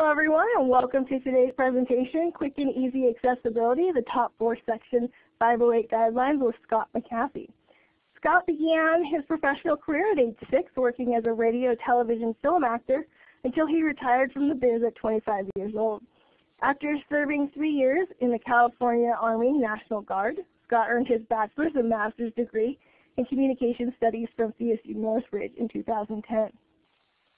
Hello everyone and welcome to today's presentation, Quick and Easy Accessibility, the top four section 508 guidelines with Scott McAfee. Scott began his professional career at age 6 working as a radio, television, film actor until he retired from the biz at 25 years old. After serving three years in the California Army National Guard, Scott earned his bachelor's and master's degree in communication studies from CSU Northridge in 2010.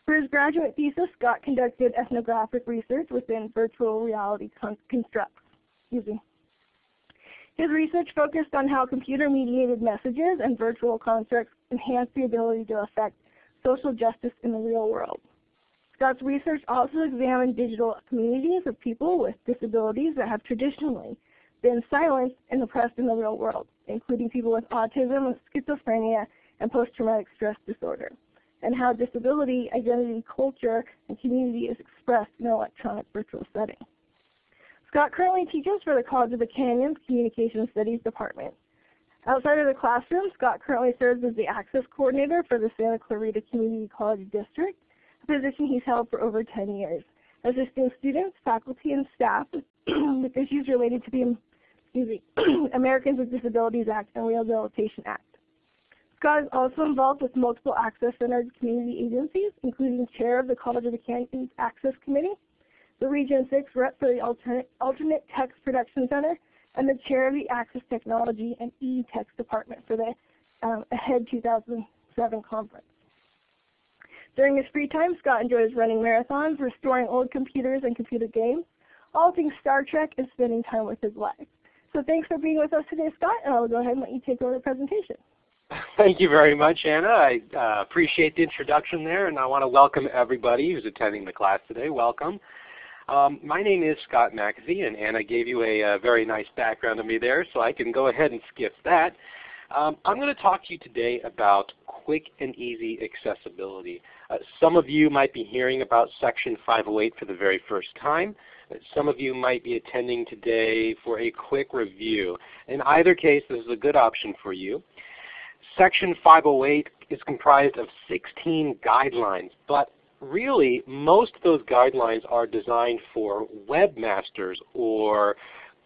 For his graduate thesis, Scott conducted ethnographic research within virtual reality constructs. Excuse me. His research focused on how computer-mediated messages and virtual constructs enhance the ability to affect social justice in the real world. Scott's research also examined digital communities of people with disabilities that have traditionally been silenced and oppressed in the real world, including people with autism, schizophrenia, and post-traumatic stress disorder and how disability, identity, culture, and community is expressed in an electronic virtual setting. Scott currently teaches for the College of the Canyons Communication Studies Department. Outside of the classroom, Scott currently serves as the Access Coordinator for the Santa Clarita Community College District, a position he's held for over 10 years, assisting students, faculty, and staff with issues related to the Americans with Disabilities Act and Rehabilitation Act. Scott is also involved with multiple Access Center community agencies, including chair of the College of the Canyons Access Committee, the Region 6 rep for the Alternate, Alternate Text Production Center, and the chair of the Access Technology and E-Text Department for the um, AHEAD 2007 conference. During his free time, Scott enjoys running marathons, restoring old computers and computer games, all things Star Trek, and spending time with his wife. So thanks for being with us today, Scott, and I'll go ahead and let you take over the presentation. Thank you very much, Anna. I uh, appreciate the introduction there, and I want to welcome everybody who's attending the class today. Welcome. Um, my name is Scott McAfee, and Anna gave you a, a, very nice background of me there, so I can go ahead and skip that. Um, I'm going to talk to you today about quick and easy accessibility. Uh, some of you might be hearing about Section 508 for the very first time. Some of you might be attending today for a quick review. In either case, this is a good option for you. Section 508 is comprised of 16 guidelines, but really most of those guidelines are designed for webmasters or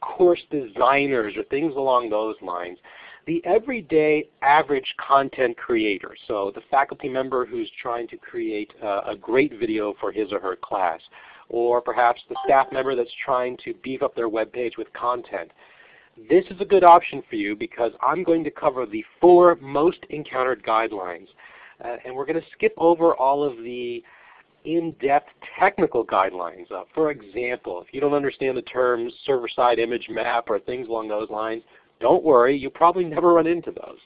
course designers or things along those lines. The everyday average content creator, so the faculty member who's trying to create a, a great video for his or her class, or perhaps the staff member that's trying to beef up their web page with content this is a good option for you because I'm going to cover the four most encountered guidelines. Uh, and we're going to skip over all of the in-depth technical guidelines. Uh, for example, if you don't understand the terms server-side image map or things along those lines, don't worry, you probably never run into those.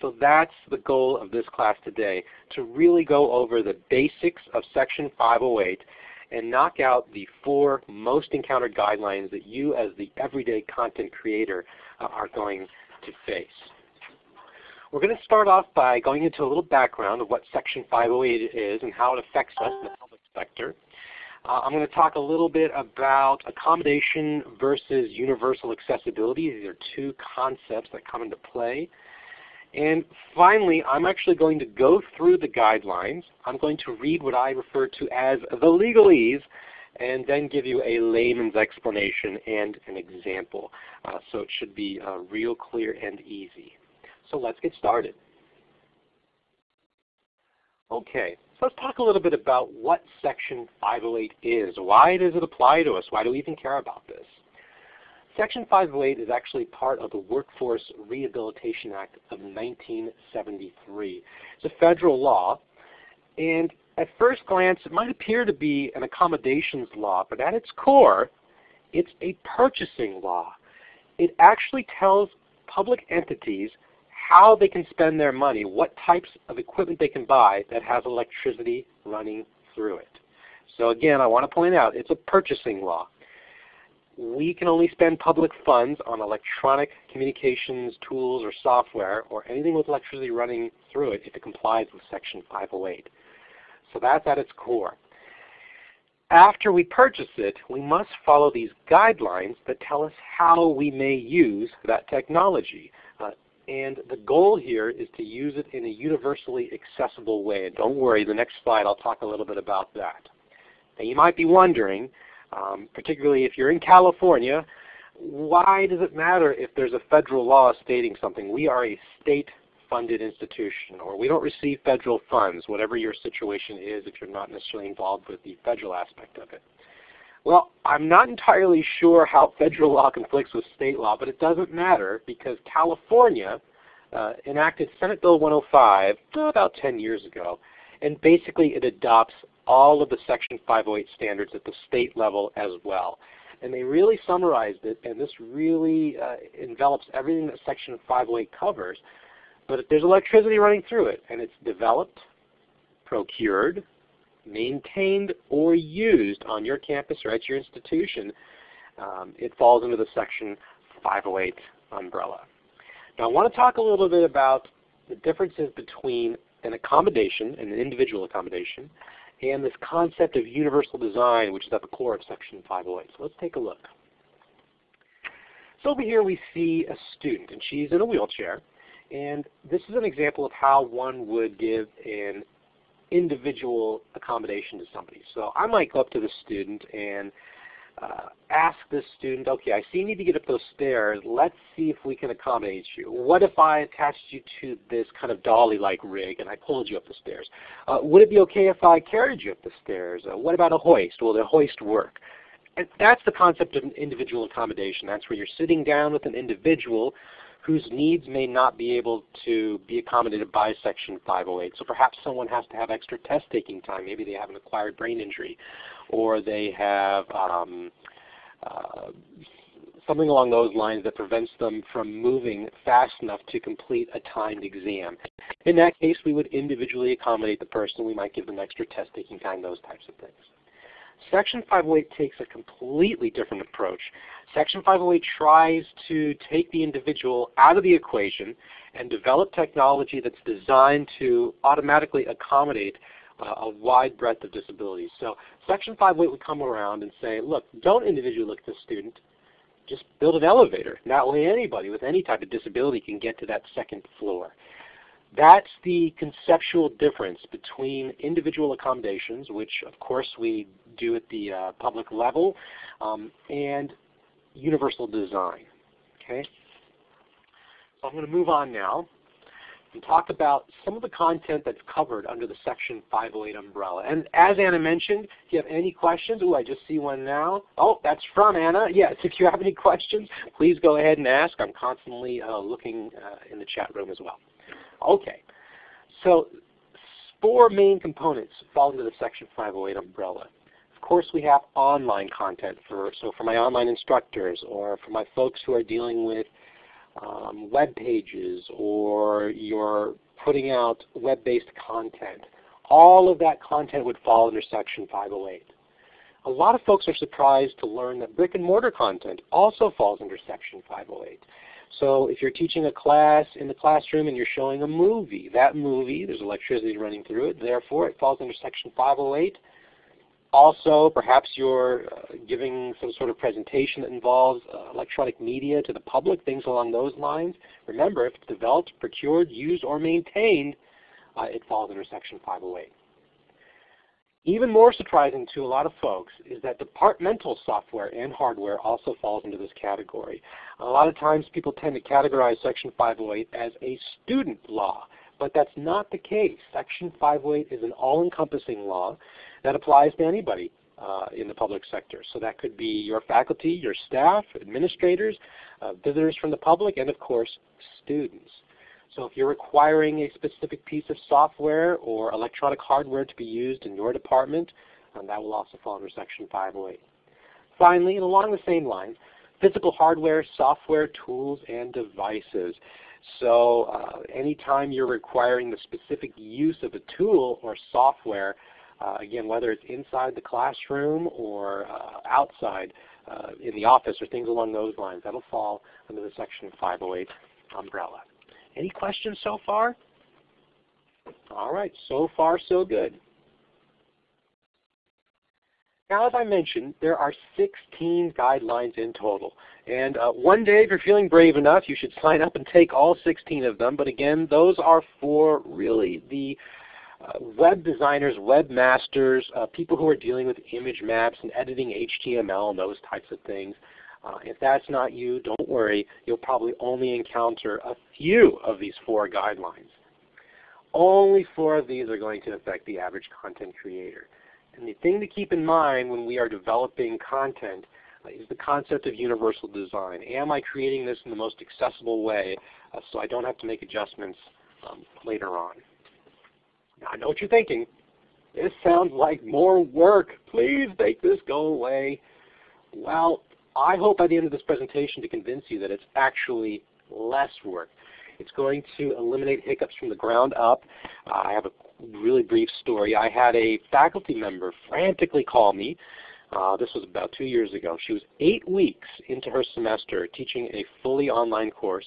So that's the goal of this class today, to really go over the basics of Section 508 and knock out the four most encountered guidelines that you as the everyday content creator uh, are going to face. We're going to start off by going into a little background of what Section 508 is and how it affects us in the public sector. Uh, I'm going to talk a little bit about accommodation versus universal accessibility. These are two concepts that come into play. And finally, I'm actually going to go through the guidelines. I'm going to read what I refer to as the legalese and then give you a layman's explanation and an example. Uh, so it should be uh, real clear and easy. So let's get started. Okay, so let's talk a little bit about what Section 508 is. Why does it apply to us? Why do we even care about this? Section 508 is actually part of the Workforce Rehabilitation Act of 1973. It's a federal law, and at first glance it might appear to be an accommodations law, but at its core it's a purchasing law. It actually tells public entities how they can spend their money, what types of equipment they can buy that has electricity running through it. So again, I want to point out it's a purchasing law we can only spend public funds on electronic communications tools or software or anything with electricity running through it if it complies with Section 508. So that's at its core. After we purchase it, we must follow these guidelines that tell us how we may use that technology. Uh, and the goal here is to use it in a universally accessible way. And don't worry, the next slide I'll talk a little bit about that. Now you might be wondering, um, particularly if you're in California, why does it matter if there's a federal law stating something? We are a state funded institution or we don't receive federal funds, whatever your situation is if you're not necessarily involved with the federal aspect of it. Well, I'm not entirely sure how federal law conflicts with state law, but it doesn't matter because California uh, enacted Senate Bill 105 about 10 years ago, and basically it adopts all of the Section 508 standards at the state level as well. And they really summarized it, and this really uh, envelops everything that Section 508 covers. But if there's electricity running through it, and it's developed, procured, maintained, or used on your campus or at your institution. Um, it falls into the Section 508 umbrella. Now I want to talk a little bit about the differences between an accommodation, and an individual accommodation, and this concept of universal design, which is at the core of Section 508. So let's take a look. So over here we see a student, and she's in a wheelchair. And this is an example of how one would give an individual accommodation to somebody. So I might go up to the student and uh, ask this student, okay, I see you need to get up those stairs. Let's see if we can accommodate you. What if I attached you to this kind of dolly-like rig and I pulled you up the stairs? Uh, would it be okay if I carried you up the stairs? Uh, what about a hoist? Will the hoist work? And that's the concept of an individual accommodation. That's where you're sitting down with an individual whose needs may not be able to be accommodated by Section 508. So perhaps someone has to have extra test taking time. Maybe they have an acquired brain injury or they have um, uh, something along those lines that prevents them from moving fast enough to complete a timed exam. In that case, we would individually accommodate the person. We might give them extra test taking time, those types of things. Section 508 takes a completely different approach. Section 508 tries to take the individual out of the equation and develop technology that's designed to automatically accommodate uh, a wide breadth of disabilities. So Section 508 would come around and say, look, don't individually look at the student, just build an elevator. That way anybody with any type of disability can get to that second floor. That's the conceptual difference between individual accommodations, which of course we do at the uh, public level, um, and universal design. Okay? So I'm going to move on now and talk about some of the content that's covered under the Section 508 umbrella. And as Anna mentioned, if you have any questions, oh, I just see one now. Oh, that's from Anna. Yes, if you have any questions, please go ahead and ask. I'm constantly uh, looking uh, in the chat room as well. Okay, so four main components fall into the Section 508 umbrella. Of course, we have online content for so for my online instructors or for my folks who are dealing with um, web pages or you're putting out web-based content. All of that content would fall under Section 508. A lot of folks are surprised to learn that brick and mortar content also falls under Section 508. So if you're teaching a class in the classroom and you're showing a movie, that movie, there's electricity running through it, therefore it falls under Section 508. Also, perhaps you're uh, giving some sort of presentation that involves uh, electronic media to the public, things along those lines. Remember, if it's developed, procured, used, or maintained, uh, it falls under Section 508. Even more surprising to a lot of folks is that departmental software and hardware also falls into this category. A lot of times people tend to categorize Section 508 as a student law, but that's not the case. Section 508 is an all-encompassing law that applies to anybody uh, in the public sector. So that could be your faculty, your staff, administrators, uh, visitors from the public, and of course, students. So if you're requiring a specific piece of software or electronic hardware to be used in your department, um, that will also fall under Section 508. Finally, and along the same lines, physical hardware, software, tools, and devices. So uh, anytime you're requiring the specific use of a tool or software, uh, again, whether it's inside the classroom or uh, outside uh, in the office or things along those lines, that'll fall under the Section 508 umbrella. Any questions so far? All right, so far so good. Now, as I mentioned, there are 16 guidelines in total. And uh, one day, if you're feeling brave enough, you should sign up and take all 16 of them. But again, those are for really the uh, web designers, webmasters, uh, people who are dealing with image maps and editing HTML and those types of things. Uh, if that's not you, don't worry. You'll probably only encounter a few of these four guidelines. Only four of these are going to affect the average content creator. And the thing to keep in mind when we are developing content uh, is the concept of universal design. Am I creating this in the most accessible way uh, so I don't have to make adjustments um, later on? Now I know what you're thinking. This sounds like more work. Please make this go away. Well, I hope by the end of this presentation to convince you that it's actually less work. It's going to eliminate hiccups from the ground up. Uh, I have a really brief story. I had a faculty member frantically call me. Uh, this was about two years ago. She was eight weeks into her semester teaching a fully online course.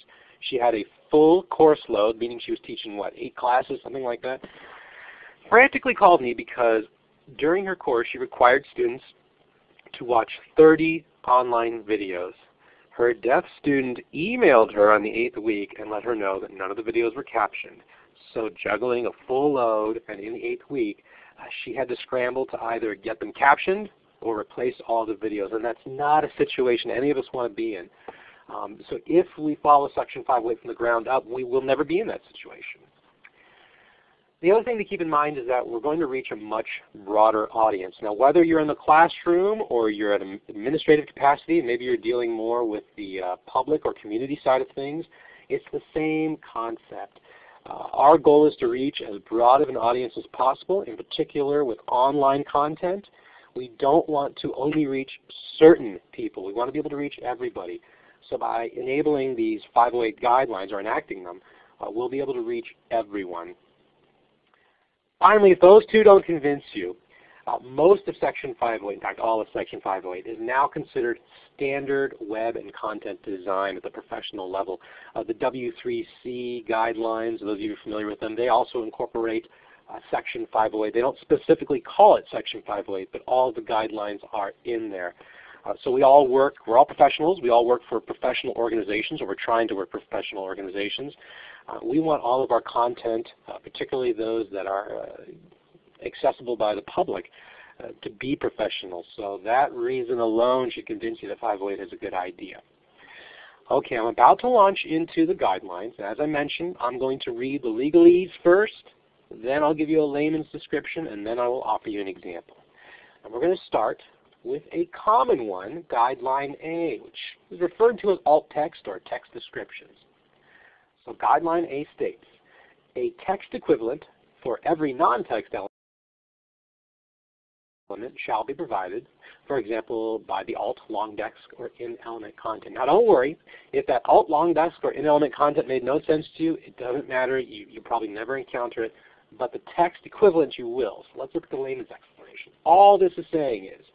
She had a full course load, meaning she was teaching, what, eight classes, something like that? Frantically called me because during her course she required students to watch 30 online videos. Her deaf student emailed her on the eighth week and let her know that none of the videos were captioned. So juggling a full load and in the eighth week, uh, she had to scramble to either get them captioned or replace all the videos. And that's not a situation any of us want to be in. Um, so if we follow Section 508 from the ground up, we will never be in that situation. The other thing to keep in mind is that we're going to reach a much broader audience. Now whether you're in the classroom or you're at an administrative capacity, maybe you're dealing more with the uh, public or community side of things, it's the same concept. Uh, our goal is to reach as broad of an audience as possible, in particular with online content. We don't want to only reach certain people. We want to be able to reach everybody. So by enabling these 508 guidelines or enacting them, uh, we'll be able to reach everyone. Finally, if those two don't convince you, uh, most of Section 508, in fact all of Section 508, is now considered standard web and content design at the professional level. Uh, the W3C guidelines, those of you familiar with them, they also incorporate uh, Section 508. They don't specifically call it Section 508, but all the guidelines are in there. Uh, so we all work, we're all professionals, we all work for professional organizations, or we're trying to work for professional organizations. Uh, we want all of our content, uh, particularly those that are uh, accessible by the public, to be professional. So that reason alone should convince you that 508 is a good idea. Okay, I'm about to launch into the guidelines. As I mentioned, I'm going to read the legalese first, then I'll give you a layman's description, and then I will offer you an example. And we're going to start with a common one, Guideline A, which is referred to as alt text or text descriptions. So Guideline A states, a text equivalent for every non-text element shall be provided, for example, by the alt, longdesc, or in-element content. Now don't worry, if that alt, longdesc, or in-element content made no sense to you, it doesn't matter. You, you probably never encounter it, but the text equivalent you will. So let's look at the layman's explanation. All this is saying is,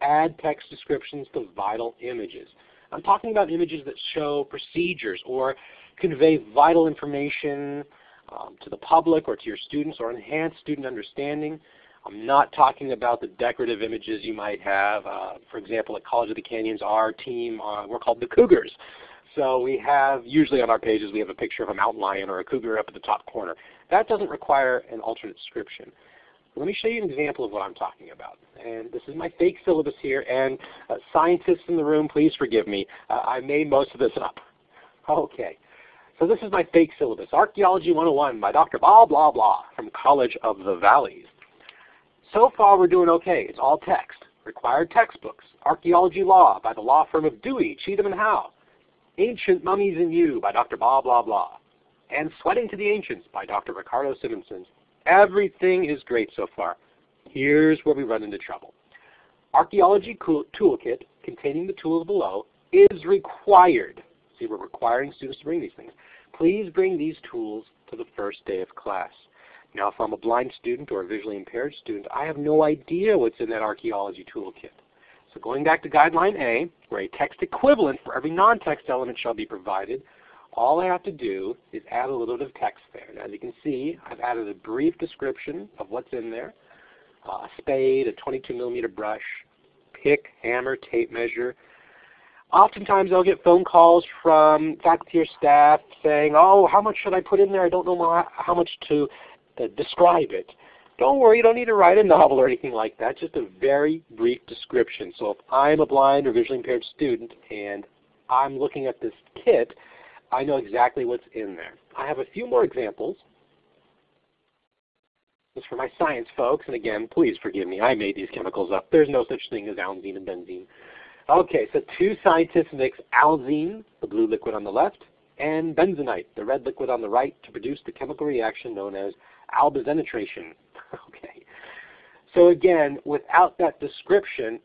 add text descriptions to vital images. I'm talking about images that show procedures or convey vital information um, to the public or to your students or enhance student understanding. I'm not talking about the decorative images you might have. Uh, for example, at College of the Canyons, our team, uh, we're called the Cougars. So we have, usually on our pages, we have a picture of a mountain lion or a cougar up at the top corner. That doesn't require an alternate description. Let me show you an example of what I'm talking about. And this is my fake syllabus here, and uh, scientists in the room, please forgive me. Uh, I made most of this up. Okay. So this is my fake syllabus, Archaeology 101 by Dr. blah, blah, blah from College of the Valleys. So far we're doing okay. It's all text. Required textbooks. Archaeology Law by the law firm of Dewey, Cheatham and Howe. Ancient Mummies and You by Dr. blah, blah, blah. And Sweating to the Ancients by Dr. Ricardo Simonson. Everything is great so far. Here's where we run into trouble. Archaeology Toolkit containing the tools below is required. See, we're requiring students to bring these things. Please bring these tools to the first day of class. Now if I'm a blind student or a visually impaired student, I have no idea what's in that archaeology toolkit. So going back to Guideline A, where a text equivalent for every non-text element shall be provided, all I have to do is add a little bit of text there. And as you can see, I've added a brief description of what's in there. Uh, a spade, a 22 millimeter brush, pick, hammer, tape measure. Oftentimes I'll get phone calls from faculty or staff saying, oh, how much should I put in there? I don't know how much to uh, describe it. Don't worry, you don't need to write a novel or anything like that, just a very brief description. So if I'm a blind or visually impaired student and I'm looking at this kit, I know exactly what's in there. I have a few more examples. This is for my science folks, and again, please forgive me, I made these chemicals up. There's no such thing as alzine and benzene. Okay, so two scientists mix alzine, the blue liquid on the left, and benzenite, the red liquid on the right, to produce the chemical reaction known as albazenitration. okay. So again, without that description,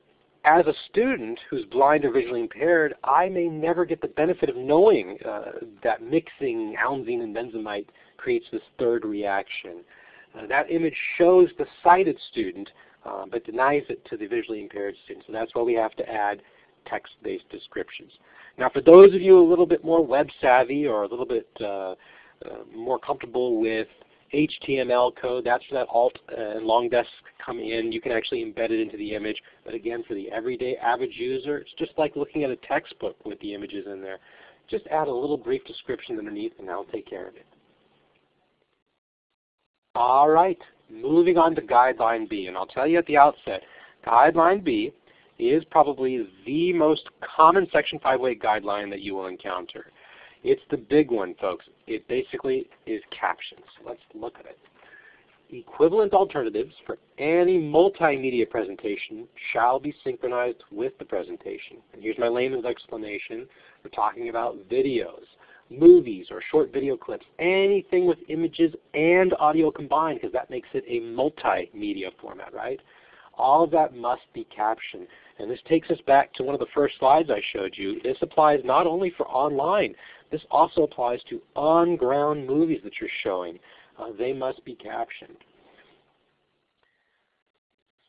as a student who's blind or visually impaired, I may never get the benefit of knowing uh, that mixing alzine and benzamite creates this third reaction. Uh, that image shows the sighted student, uh, but denies it to the visually impaired student. So that's why we have to add text-based descriptions. Now for those of you a little bit more web savvy or a little bit uh, uh, more comfortable with HTML code, that's where that alt and longdesc come in. You can actually embed it into the image. But again, for the everyday average user, it's just like looking at a textbook with the images in there. Just add a little brief description underneath and that'll take care of it. All right, moving on to Guideline B. And I'll tell you at the outset, Guideline B is probably the most common Section 508 guideline that you will encounter. It's the big one, folks. It basically is captions. Let's look at it. Equivalent alternatives for any multimedia presentation shall be synchronized with the presentation. And here's my layman's explanation. We're talking about videos, movies, or short video clips, anything with images and audio combined because that makes it a multimedia format, right? All of that must be captioned. And this takes us back to one of the first slides I showed you. This applies not only for online, this also applies to on-ground movies that you're showing. Uh, they must be captioned.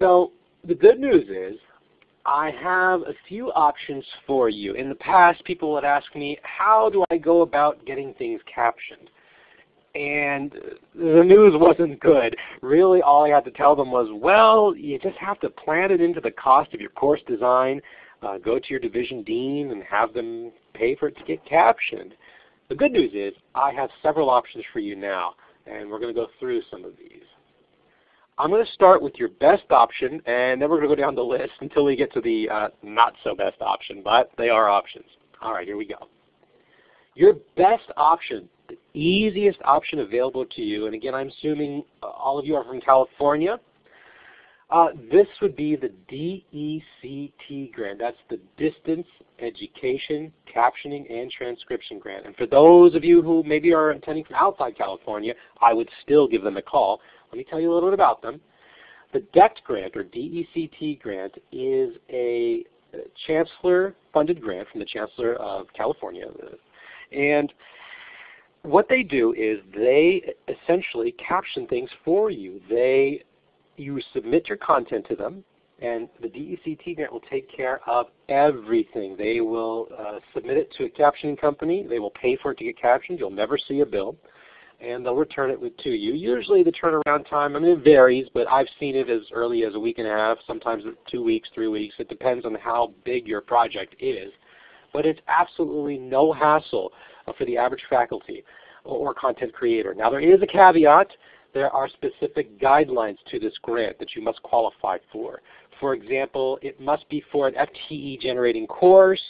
So the good news is I have a few options for you. In the past, people would ask me, how do I go about getting things captioned? and the news wasn't good. Really all I had to tell them was, well, you just have to plan it into the cost of your course design, uh, go to your division dean and have them pay for it to get captioned. The good news is I have several options for you now, and we're going to go through some of these. I'm going to start with your best option, and then we're going to go down the list until we get to the uh, not so best option, but they are options. All right, here we go. Your best option the easiest option available to you, and again I'm assuming uh, all of you are from California, uh, this would be the DECT grant. That's the Distance Education Captioning and Transcription Grant. And for those of you who maybe are attending from outside California, I would still give them a call. Let me tell you a little bit about them. The DECT grant, or DECT grant, is a chancellor-funded grant from the Chancellor of California. And what they do is they essentially caption things for you. They, you submit your content to them, and the DECT grant will take care of everything. They will uh, submit it to a captioning company. They will pay for it to get captioned. You'll never see a bill. And they'll return it to you. Usually the turnaround time, I mean it varies, but I've seen it as early as a week and a half, sometimes two weeks, three weeks. It depends on how big your project is. But it's absolutely no hassle uh, for the average faculty or content creator. Now there is a caveat. There are specific guidelines to this grant that you must qualify for. For example, it must be for an FTE generating course.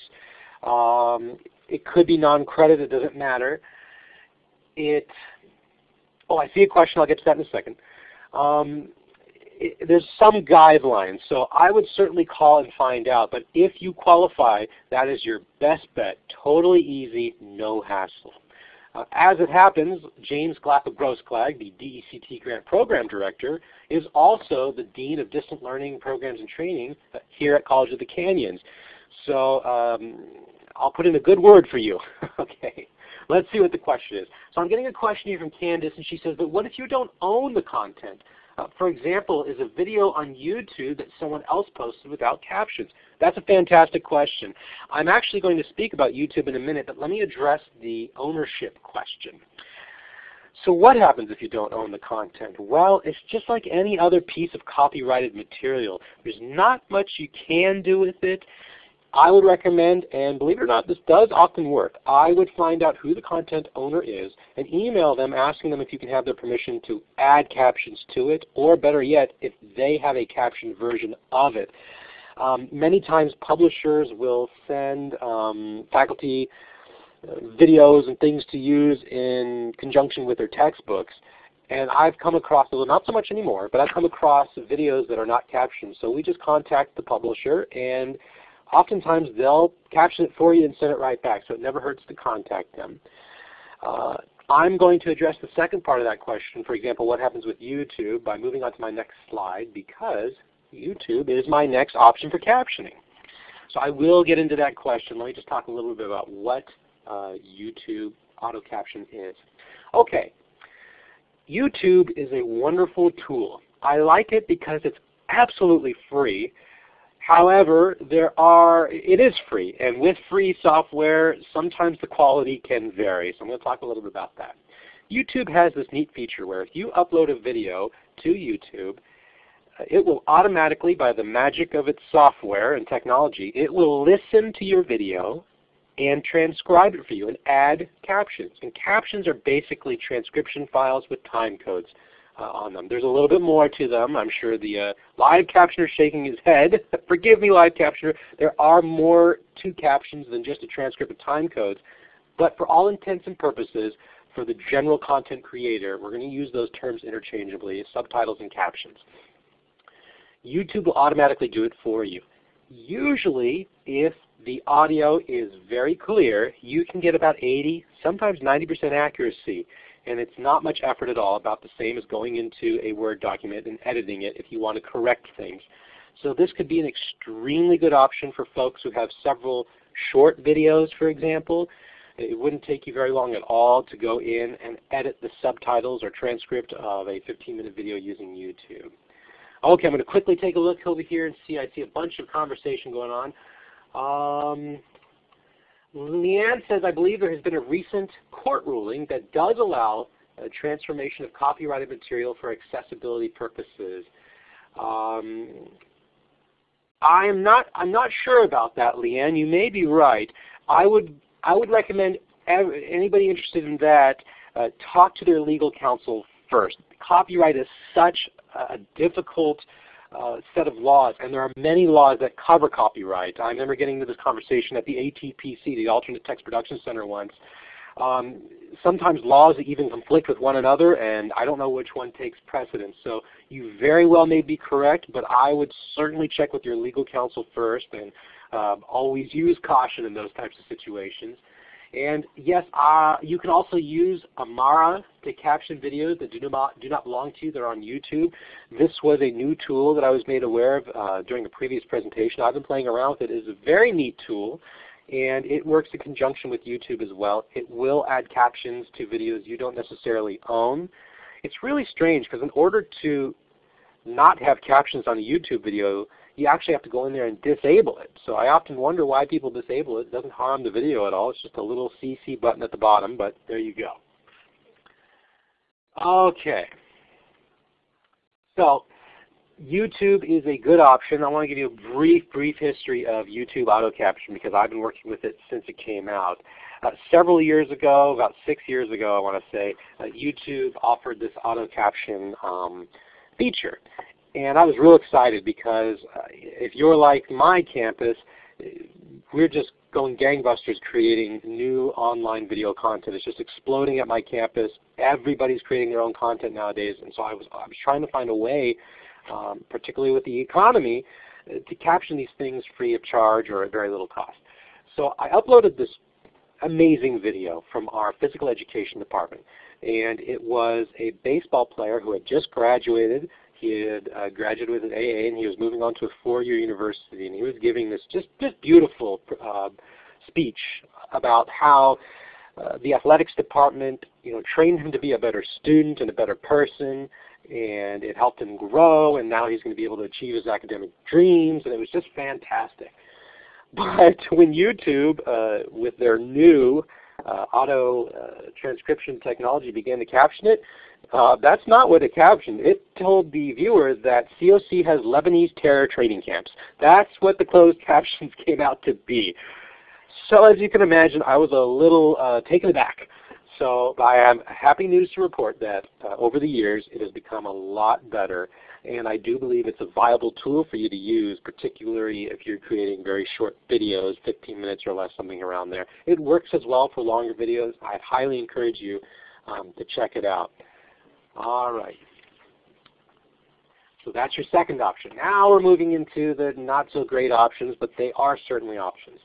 Um, it could be non-credit, it doesn't matter. It, oh I see a question, I'll get to that in a second. Um, it, there's some guidelines, so I would certainly call and find out. But if you qualify, that is your best bet. Totally easy, no hassle. Uh, as it happens, James Grossklag, the DECT Grant Program Director, is also the Dean of Distant Learning Programs and Training here at College of the Canyons. So um, I'll put in a good word for you. okay. Let's see what the question is. So I'm getting a question here from Candace, and she says, but what if you don't own the content? Uh, for example, is a video on YouTube that someone else posted without captions? That's a fantastic question. I'm actually going to speak about YouTube in a minute, but let me address the ownership question. So what happens if you don't own the content? Well, it's just like any other piece of copyrighted material. There's not much you can do with it. I would recommend, and believe it or not, this does often work. I would find out who the content owner is and email them asking them if you can have their permission to add captions to it, or better yet, if they have a captioned version of it. Um, many times publishers will send um, faculty uh, videos and things to use in conjunction with their textbooks. And I've come across, well, not so much anymore, but I've come across videos that are not captioned. So we just contact the publisher and oftentimes they'll caption it for you and send it right back, so it never hurts to contact them. Uh, I'm going to address the second part of that question, for example, what happens with YouTube, by moving on to my next slide because YouTube is my next option for captioning. So I will get into that question. Let me just talk a little bit about what uh, YouTube auto caption is. Okay, YouTube is a wonderful tool. I like it because it's absolutely free. However, there are, it is free, and with free software, sometimes the quality can vary. So I'm going to talk a little bit about that. YouTube has this neat feature where if you upload a video to YouTube, it will automatically, by the magic of its software and technology, it will listen to your video and transcribe it for you and add captions. And captions are basically transcription files with time codes on them. There's a little bit more to them. I'm sure the uh, live captioner is shaking his head. Forgive me, live captioner. There are more to captions than just a transcript of time codes. But for all intents and purposes, for the general content creator, we're going to use those terms interchangeably, subtitles and captions. YouTube will automatically do it for you. Usually, if the audio is very clear, you can get about 80, sometimes 90% accuracy and it's not much effort at all, about the same as going into a Word document and editing it if you want to correct things. So this could be an extremely good option for folks who have several short videos, for example. It wouldn't take you very long at all to go in and edit the subtitles or transcript of a 15-minute video using YouTube. Okay, I'm going to quickly take a look over here and see. I see a bunch of conversation going on. Um, Leanne says, I believe there has been a recent court ruling that does allow a transformation of copyrighted material for accessibility purposes. Um, I am not. I'm not sure about that, Leanne. You may be right. I would. I would recommend anybody interested in that uh, talk to their legal counsel first. Copyright is such a difficult uh, set of laws, and there are many laws that cover copyright. I remember getting into this conversation at the ATPC, the Alternate Text Production Center once. Um, sometimes laws even conflict with one another, and I don't know which one takes precedence. So you very well may be correct, but I would certainly check with your legal counsel first, and um, always use caution in those types of situations. And yes, uh, you can also use Amara to caption videos that do not, do not belong to you. They're on YouTube. This was a new tool that I was made aware of uh, during a previous presentation. I've been playing around with it. It is a very neat tool and it works in conjunction with YouTube as well. It will add captions to videos you don't necessarily own. It's really strange because in order to not have captions on a YouTube video, you actually have to go in there and disable it. So I often wonder why people disable it. It doesn't harm the video at all. It's just a little CC button at the bottom, but there you go. Okay. So YouTube is a good option. I want to give you a brief, brief history of YouTube auto caption because I've been working with it since it came out. Uh, several years ago, about six years ago I want to say, uh, YouTube offered this auto caption um, feature. And I was real excited because uh, if you're like my campus, we're just going gangbusters creating new online video content. It's just exploding at my campus. Everybody's creating their own content nowadays. And so I was, I was trying to find a way, um, particularly with the economy, uh, to caption these things free of charge or at very little cost. So I uploaded this amazing video from our physical education department. And it was a baseball player who had just graduated he had uh, graduated with an AA and he was moving on to a four-year university and he was giving this just, just beautiful uh, speech about how uh, the athletics department you know, trained him to be a better student and a better person and it helped him grow and now he's going to be able to achieve his academic dreams and it was just fantastic. But when YouTube, uh, with their new auto uh, transcription technology began to caption it, uh, that's not what it captioned. It told the viewer that COC has Lebanese terror training camps. That's what the closed captions came out to be. So as you can imagine, I was a little uh, taken aback. So I am happy news to report that uh, over the years it has become a lot better and I do believe it's a viable tool for you to use, particularly if you're creating very short videos, 15 minutes or less, something around there. It works as well for longer videos. I highly encourage you um, to check it out. All right. So that's your second option. Now we're moving into the not so great options, but they are certainly options.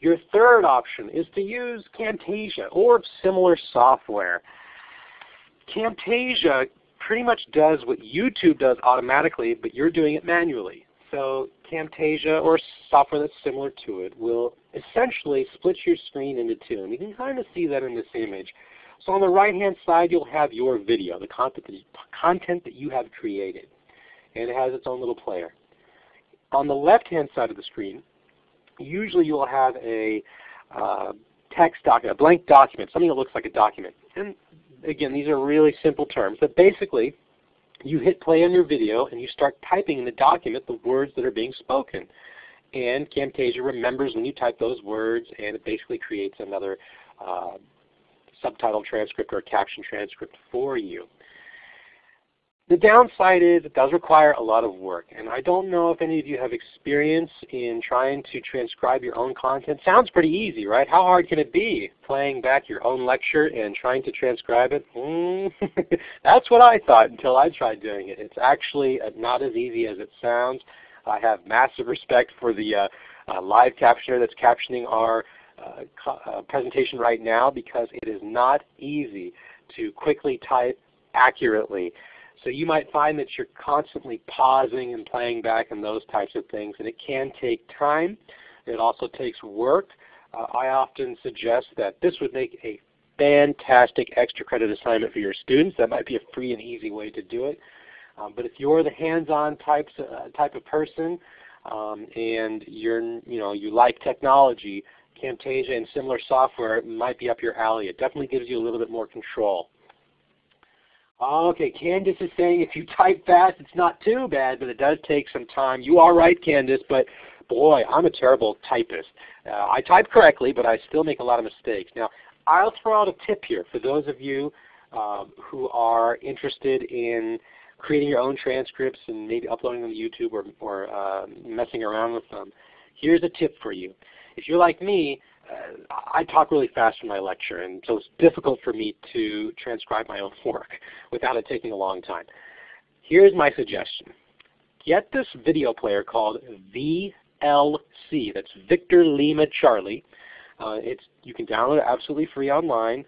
Your third option is to use Camtasia or similar software. Camtasia pretty much does what YouTube does automatically, but you're doing it manually. So Camtasia or software that's similar to it will essentially split your screen into two. And you can kind of see that in this image. So on the right hand side you'll have your video, the content that, you, have created. And it has its own little player. On the left hand side of the screen, usually you'll have a uh, text document, a blank document, something that looks like a document. And again, these are really simple terms, but basically you hit play on your video and you start typing in the document the words that are being spoken. And Camtasia remembers when you type those words and it basically creates another uh, subtitle transcript or caption transcript for you. The downside is it does require a lot of work. And I don't know if any of you have experience in trying to transcribe your own content. Sounds pretty easy, right? How hard can it be playing back your own lecture and trying to transcribe it? Mm, that's what I thought until I tried doing it. It's actually uh, not as easy as it sounds. I have massive respect for the uh, uh, live captioner that's captioning our uh, uh, presentation right now because it is not easy to quickly type accurately. So you might find that you're constantly pausing and playing back and those types of things, and it can take time. It also takes work. Uh, I often suggest that this would make a fantastic extra credit assignment for your students. That might be a free and easy way to do it. Um, but if you're the hands-on types uh, type of person um, and you're you know you like technology, Camtasia and similar software might be up your alley. It definitely gives you a little bit more control. Okay, Candace is saying if you type fast, it's not too bad, but it does take some time. You are right, Candace, but boy, I'm a terrible typist. Uh, I type correctly, but I still make a lot of mistakes. Now, I'll throw out a tip here for those of you uh, who are interested in creating your own transcripts and maybe uploading them to YouTube or, or uh, messing around with them. Here's a tip for you. If you're like me, I talk really fast in my lecture, and so it's difficult for me to transcribe my own work without it taking a long time. Here's my suggestion. Get this video player called VLC. That's Victor Lima Charlie. Uh, it's, you can download it absolutely free online.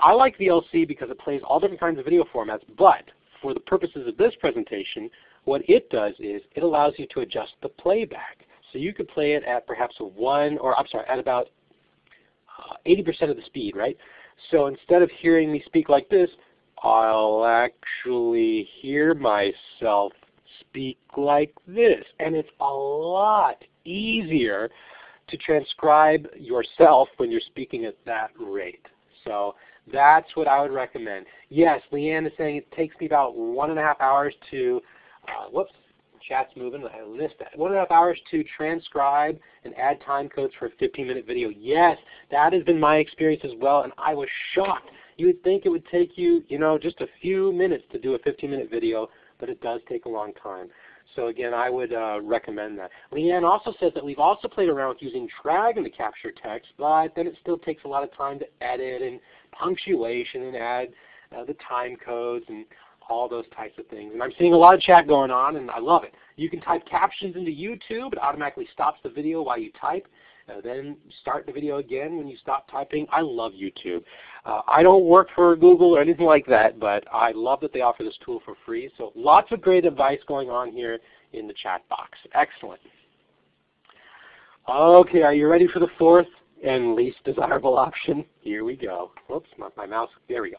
I like VLC because it plays all different kinds of video formats, but for the purposes of this presentation, what it does is it allows you to adjust the playback. So you could play it at perhaps 1, or I'm sorry, at about 80% uh, of the speed, right? So instead of hearing me speak like this, I'll actually hear myself speak like this. And it's a lot easier to transcribe yourself when you're speaking at that rate. So that's what I would recommend. Yes, Leanne is saying it takes me about one and a half hours to, uh, whoops, chat's moving. I list that. One and a half hours to transcribe and add time codes for a 15-minute video. Yes, that has been my experience as well, and I was shocked. You would think it would take you, you know, just a few minutes to do a 15-minute video, but it does take a long time. So again, I would uh, recommend that. Leanne also says that we've also played around with using Dragon to capture text, but then it still takes a lot of time to edit and punctuation and add uh, the time codes and all those types of things. And I'm seeing a lot of chat going on, and I love it. You can type captions into YouTube. It automatically stops the video while you type. Uh, then start the video again when you stop typing. I love YouTube. Uh, I don't work for Google or anything like that, but I love that they offer this tool for free. So lots of great advice going on here in the chat box. Excellent. Okay, are you ready for the fourth and least desirable option? Here we go. Whoops, my, my mouse. There we go.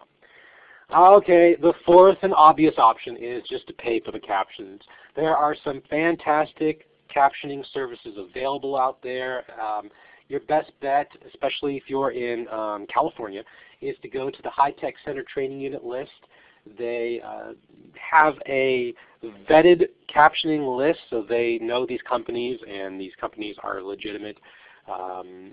Okay, the fourth and obvious option is just to pay for the captions. There are some fantastic captioning services available out there. Um, your best bet, especially if you're in um, California, is to go to the High Tech Center Training Unit list. They uh, have a vetted captioning list, so they know these companies, and these companies are legitimate. Um,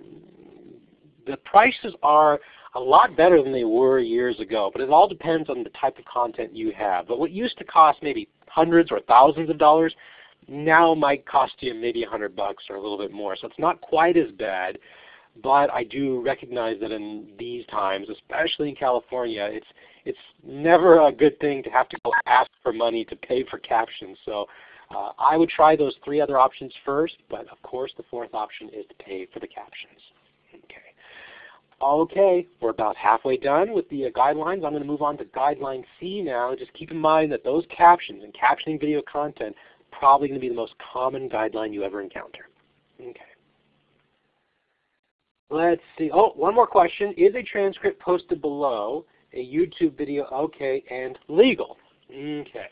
the prices are a lot better than they were years ago, but it all depends on the type of content you have. But what used to cost maybe hundreds or thousands of dollars now might cost you maybe a hundred bucks or a little bit more. So it's not quite as bad, but I do recognize that in these times, especially in California, it's it's never a good thing to have to go ask for money to pay for captions. So uh, I would try those three other options first, but of course the fourth option is to pay for the captions. Okay. We're about halfway done with the uh, guidelines. I'm going to move on to guideline C now. Just keep in mind that those captions and captioning video content probably going to be the most common guideline you ever encounter. Okay. Let's see. Oh, one more question. Is a transcript posted below a YouTube video okay and legal? Okay.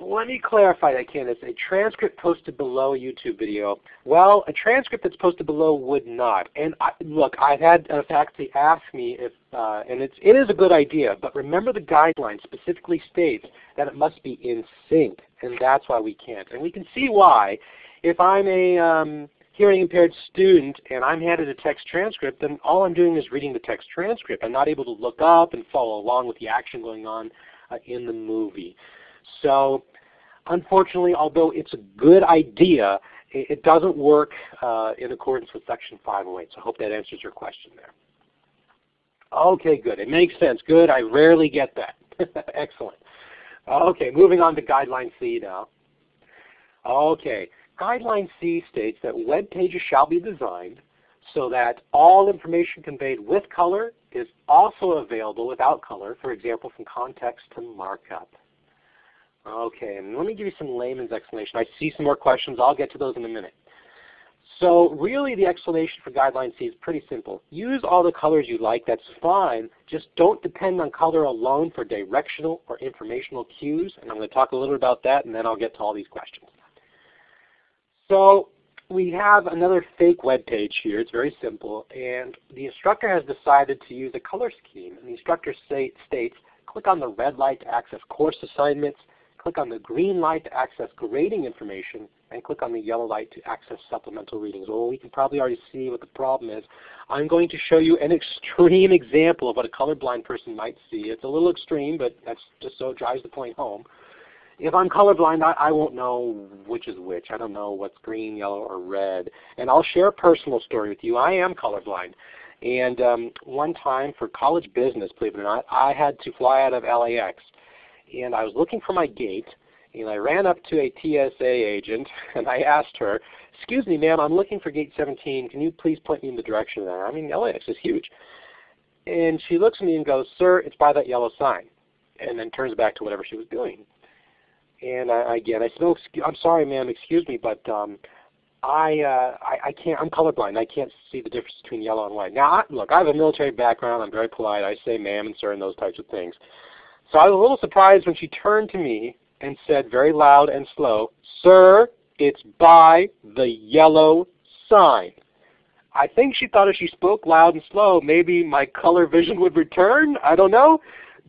Let me clarify that, Candace. A transcript posted below a YouTube video. Well, a transcript that's posted below would not. And I, look, I've had a faculty ask me if, uh, and it's, it is a good idea, but remember the guideline specifically states that it must be in sync, and that's why we can't. And we can see why. If I'm a um, hearing impaired student and I'm handed a text transcript, then all I'm doing is reading the text transcript. I'm not able to look up and follow along with the action going on uh, in the movie. So unfortunately, although it's a good idea, it, doesn't work uh, in accordance with Section 508. So I hope that answers your question there. Okay, good. It makes sense. Good. I rarely get that. Excellent. Okay, moving on to Guideline C now. Okay, Guideline C states that web pages shall be designed so that all information conveyed with color is also available without color, for example, from context to markup. Okay, let me give you some layman's explanation. I see some more questions. I'll get to those in a minute. So really the explanation for guideline C is pretty simple. Use all the colors you like, that's fine. Just don't depend on color alone for directional or informational cues. And I'm going to talk a little bit about that and then I'll get to all these questions. So we have another fake web page here. It's very simple. And the instructor has decided to use a color scheme. And the instructor states, click on the red light to access course assignments, click on the green light to access grading information, and click on the yellow light to access supplemental readings. Well, we can probably already see what the problem is. I'm going to show you an extreme example of what a colorblind person might see. It's a little extreme, but that's just so it drives the point home. If I'm colorblind, I, I won't know which is which. I don't know what's green, yellow, or red. And I'll share a personal story with you. I am colorblind. And um, one time for college business, believe it or not, I had to fly out of LAX and I was looking for my gate, and I ran up to a TSA agent, and I asked her, excuse me, ma'am, I'm looking for gate 17. Can you please point me in the direction there? I mean, LAX is huge. And she looks at me and goes, sir, it's by that yellow sign, and then turns back to whatever she was doing. And I, again, I said, oh, I'm sorry, ma'am, excuse me, but um, I, uh, I, I can't. I'm colorblind. I can't see the difference between yellow and white. Now, I, look, I have a military background. I'm very polite. I say ma'am and sir and those types of things. So I was a little surprised when she turned to me and said very loud and slow, Sir, it's by the yellow sign. I think she thought if she spoke loud and slow, maybe my color vision would return. I don't know.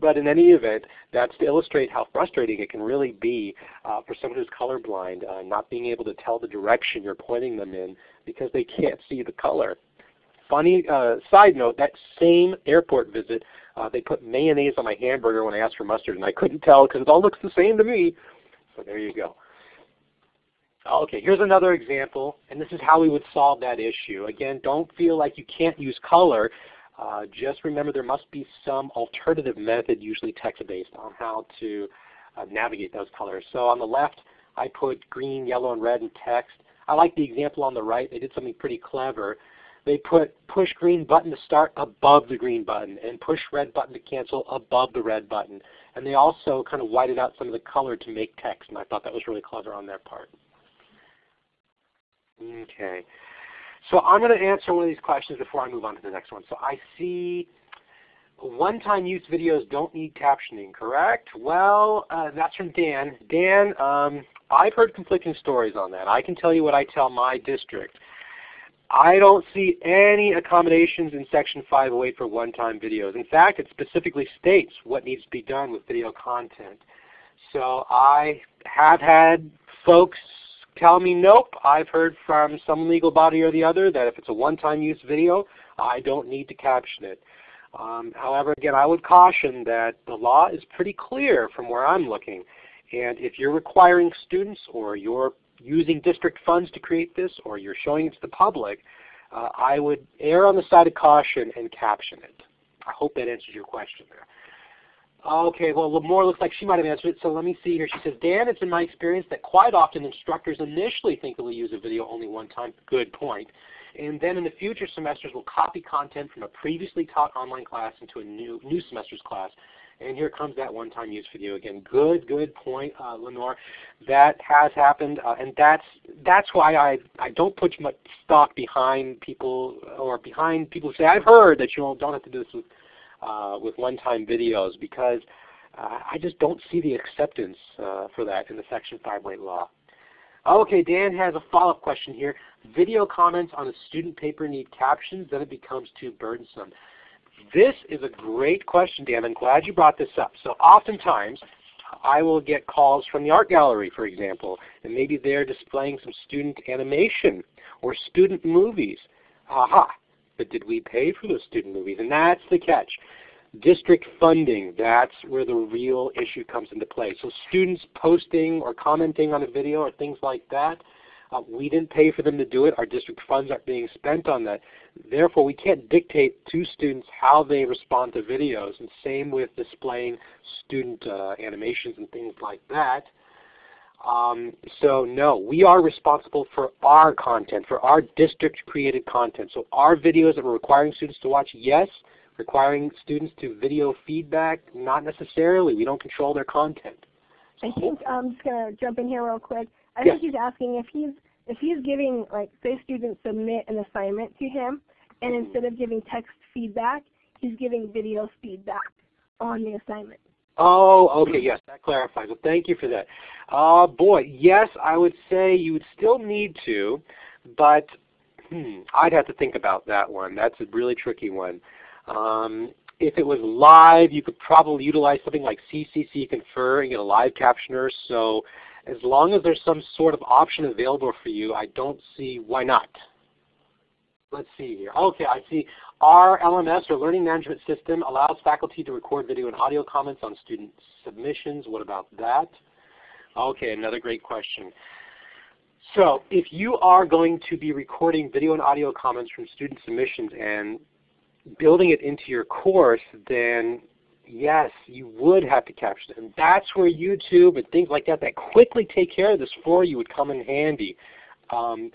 But in any event, that's to illustrate how frustrating it can really be uh, for someone who's colorblind, uh, not being able to tell the direction you're pointing them in because they can't see the color. Funny uh, side note, that same airport visit uh, they put mayonnaise on my hamburger when I asked for mustard, and I couldn't tell because it all looks the same to me. So there you go. Okay, here's another example, and this is how we would solve that issue. Again, don't feel like you can't use color. Uh, just remember there must be some alternative method, usually text-based, on how to uh, navigate those colors. So on the left, I put green, yellow, and red in text. I like the example on the right. They did something pretty clever they put push green button to start above the green button and push red button to cancel above the red button. And they also kind of whited out some of the color to make text, and I thought that was really clever on their part. Okay. So I'm going to answer one of these questions before I move on to the next one. So I see one-time use videos don't need captioning, correct? Well, uh, that's from Dan. Dan, um, I've heard conflicting stories on that. I can tell you what I tell my district I don't see any accommodations in Section 508 for one-time videos. In fact, it specifically states what needs to be done with video content. So I have had folks tell me, nope, I've heard from some legal body or the other that if it's a one-time use video, I don't need to caption it. Um, however, again, I would caution that the law is pretty clear from where I'm looking. And if you're requiring students or you're using district funds to create this or you're showing it to the public, uh, I would err on the side of caution and caption it. I hope that answers your question there. Okay, well Lamore looks like she might have answered it, so let me see here. She says, Dan, it's in my experience that quite often instructors initially think they will use a video only one time. Good point. And then in the future semesters we'll copy content from a previously taught online class into a new, new semester's class. And here comes that one-time use video again. Good, good point, uh, Lenore. That has happened, uh, and that's that's why I I don't put much stock behind people or behind people who say I've heard that you don't have to do this with uh, with one-time videos because uh, I just don't see the acceptance uh, for that in the Section 508 law. Okay, Dan has a follow-up question here. Video comments on a student paper need captions, then it becomes too burdensome. This is a great question, Dan. I'm glad you brought this up. So oftentimes, I will get calls from the art gallery, for example, and maybe they're displaying some student animation or student movies. Aha, but did we pay for those student movies? And that's the catch. District funding, that's where the real issue comes into play. So students posting or commenting on a video or things like that, uh, we didn't pay for them to do it. Our district funds aren't being spent on that. Therefore, we can't dictate to students how they respond to videos. And same with displaying student uh, animations and things like that. Um, so no, we are responsible for our content, for our district created content. So our videos that we're requiring students to watch, yes. Requiring students to video feedback, not necessarily. We don't control their content. I think I'm just gonna jump in here real quick. I think he's asking if he's if he's giving like say students submit an assignment to him and mm-hmm. instead of giving text feedback, he's giving video feedback on the assignment. Oh, okay, yes, that clarifies. Well, thank you for that. Uh, boy, yes, I would say you would still need to, but hmm, I'd have to think about that one. That's a really tricky one. Um, if it was live, you could probably utilize something like CCC Confer and get a live captioner. So as long as there's some sort of option available for you, I don't see why not. Let's see here. Okay, I see our LMS or Learning Management System allows faculty to record video and audio comments on student submissions. What about that? Okay, another great question. So if you are going to be recording video and audio comments from student submissions and building it into your course, then yes, you would have to it. And that's where YouTube and things like that that quickly take care of this for you would come in handy. Um,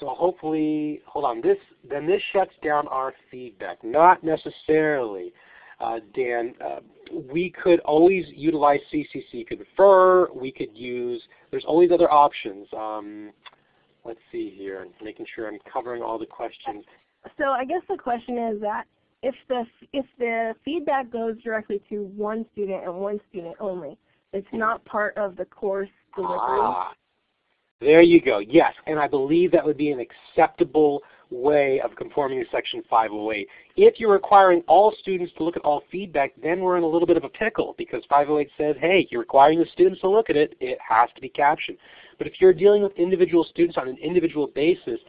so hopefully, hold on, this then this shuts down our feedback. Not necessarily, uh, Dan. Uh, we could always utilize CCC Confer. We could use, there's always other options. Um, let's see here, making sure I'm covering all the questions. So I guess the question is that if the if the feedback goes directly to one student and one student only, it's not part of the course delivery. Ah, there you go. Yes, and I believe that would be an acceptable way of conforming to Section 508. If you're requiring all students to look at all feedback, then we're in a little bit of a pickle because 508 says, hey, you're requiring the students to look at it, it has to be captioned. But if you're dealing with individual students on an individual basis,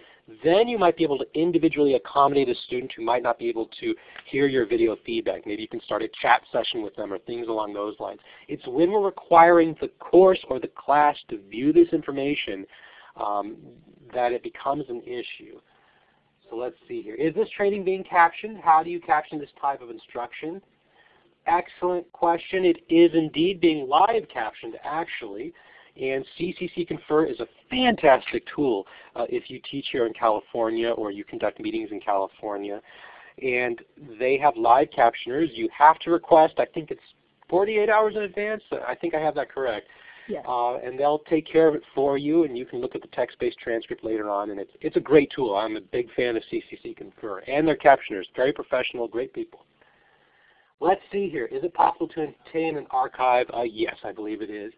then you might be able to individually accommodate a student who might not be able to hear your video feedback. Maybe you can start a chat session with them or things along those lines. It's when we're requiring the course or the class to view this information um, that it becomes an issue. So let's see here. Is this training being captioned? How do you caption this type of instruction? Excellent question. It is indeed being live captioned actually. And CCC Confer is a fantastic tool uh, if you teach here in California or you conduct meetings in California. And they have live captioners. You have to request, I think it's 48 hours in advance. I think I have that correct. Yes. Uh, and they'll take care of it for you, and you can look at the text-based transcript later on. And it's it's a great tool. I'm a big fan of CCC Confer and their captioners. Very professional, great people. Let's see here. Is it possible to obtain an archive? Uh, yes, I believe it is.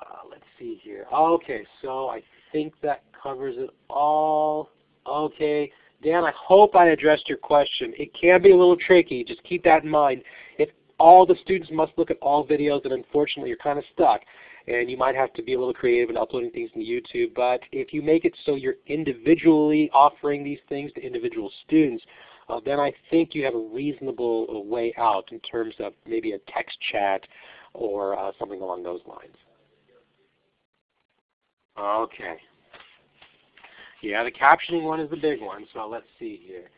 Uh, let's see here. Okay, so I think that covers it all. Okay, Dan, I hope I addressed your question. It can be a little tricky. Just keep that in mind. If all the students must look at all videos, then unfortunately you're kind of stuck. And you might have to be a little creative in uploading things to YouTube. But if you make it so you're individually offering these things to individual students, uh, then I think you have a reasonable way out in terms of maybe a text chat or uh, something along those lines. Okay. Yeah, the captioning one is the big one, so let's see here.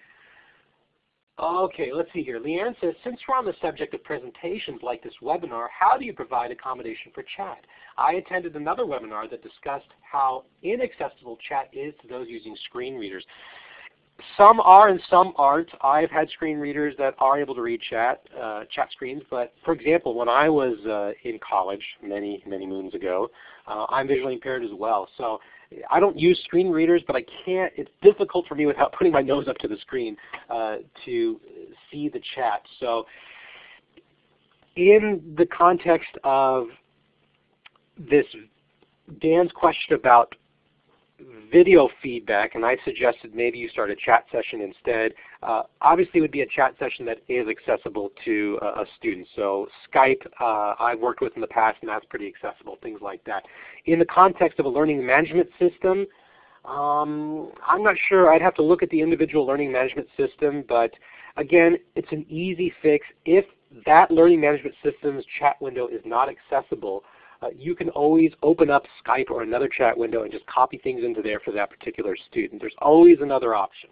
Okay, let's see here. Leanne says, since we're on the subject of presentations like this webinar, how do you provide accommodation for chat? I attended another webinar that discussed how inaccessible chat is to those using screen readers. Some are and some aren't. I've had screen readers that are able to read chat, uh, chat screens, but for example, when I was uh, in college many, many moons ago, uh, I'm visually impaired as well. So I don't use screen readers, but I can't, it's difficult for me without putting my nose up to the screen uh, to see the chat. So in the context of this Dan's question about video feedback, and I suggested maybe you start a chat session instead. Uh, obviously, it would be a chat session that is accessible to uh, a student. So Skype, uh, I've worked with in the past, and that's pretty accessible, things like that. In the context of a learning management system, um, I'm not sure. I'd have to look at the individual learning management system, but again, it's an easy fix. If that learning management system's chat window is not accessible, uh, you can always open up Skype or another chat window and just copy things into there for that particular student. There's always another option.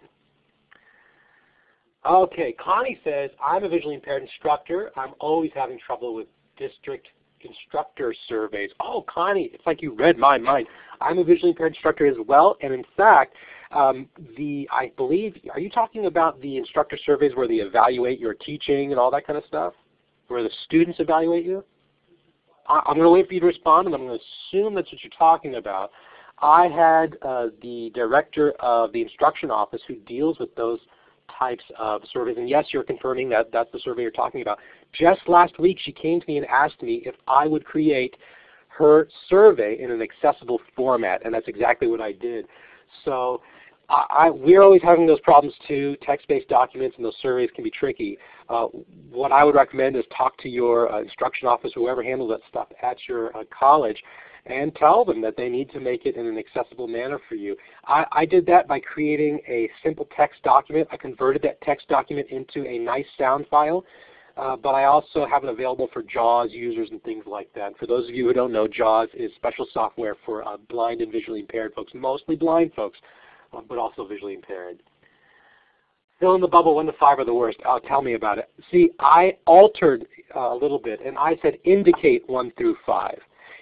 Okay, Connie says, I'm a visually impaired instructor. I'm always having trouble with district instructor surveys. Oh, Connie, it's like you read my mind. I'm a visually impaired instructor as well, and in fact, um, the I believe, are you talking about the instructor surveys where they evaluate your teaching and all that kind of stuff? Where the students evaluate you? I'm going to wait for you to respond, and I'm going to assume that's what you're talking about. I had uh, the director of the instruction office who deals with those types of surveys. And yes, you're confirming that that's the survey you're talking about. Just last week, she came to me and asked me if I would create her survey in an accessible format, and that's exactly what I did. So I, we're always having those problems too. Text-based documents and those surveys can be tricky. Uh, what I would recommend is talk to your uh, instruction office, whoever handles that stuff at your uh, college, and tell them that they need to make it in an accessible manner for you. I, I, did that by creating a simple text document. I converted that text document into a nice sound file. Uh, but I also have it available for JAWS users and things like that. For those of you who don't know, JAWS is special software for uh, blind and visually impaired folks, mostly blind folks but also visually impaired. Fill in the bubble 1 to 5 are the worst. Oh, tell me about it. See, I altered uh, a little bit, and I said indicate 1 through 5.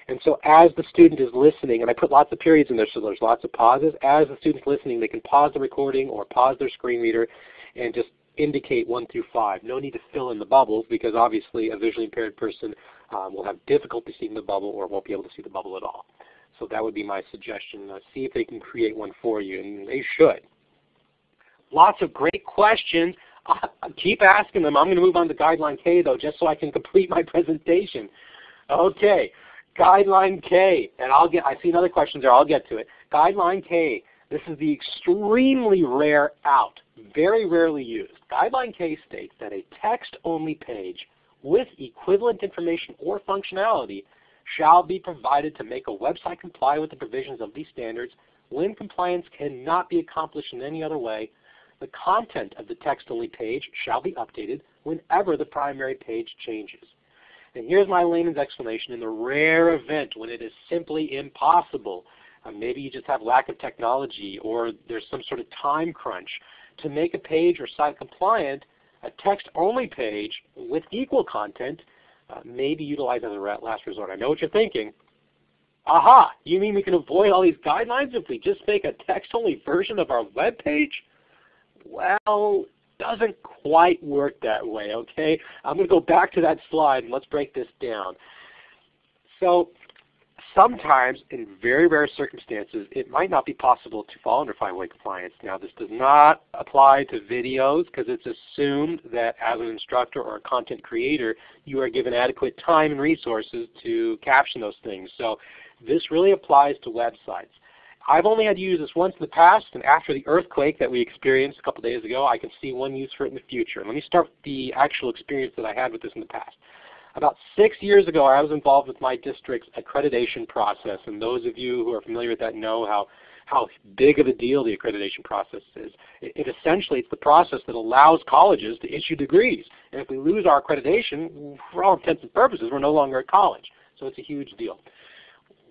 And so as the student is listening, and I put lots of periods in there so there's lots of pauses, as the student's listening, they can pause the recording or pause their screen reader and just indicate 1 through 5. No need to fill in the bubbles because obviously a visually impaired person um, will have difficulty seeing the bubble or won't be able to see the bubble at all. So that would be my suggestion. Uh, see if they can create one for you, and they should. Lots of great questions. Uh, keep asking them. I'm going to move on to Guideline K though, just so I can complete my presentation. Okay, Guideline K, and I'll get. I see another question there. I'll get to it. Guideline K. This is the extremely rare out, very rarely used. Guideline K states that a text-only page with equivalent information or functionality shall be provided to make a website comply with the provisions of these standards. When compliance cannot be accomplished in any other way, the content of the text-only page shall be updated whenever the primary page changes. And here's my layman's explanation. In the rare event when it is simply impossible, uh, maybe you just have lack of technology or there's some sort of time crunch, to make a page or site compliant, a text-only page with equal content uh, maybe utilize as a last resort. I know what you're thinking. Aha! You mean we can avoid all these guidelines if we just make a text-only version of our web page? Well, doesn't quite work that way, okay? I'm going to go back to that slide and let's break this down. So sometimes, in very rare circumstances, it might not be possible to fall under five-way compliance. Now, this does not apply to videos because it's assumed that as an instructor or a content creator, you are given adequate time and resources to caption those things. So this really applies to websites. I've only had to use this once in the past, and after the earthquake that we experienced a couple days ago, I can see one use for it in the future. Let me start with the actual experience that I had with this in the past. About six years ago, I was involved with my district's accreditation process, and those of you who are familiar with that know how, how big of a deal the accreditation process is. It, it essentially it's the process that allows colleges to issue degrees, and if we lose our accreditation, for all intents and purposes, we're no longer a college. So it's a huge deal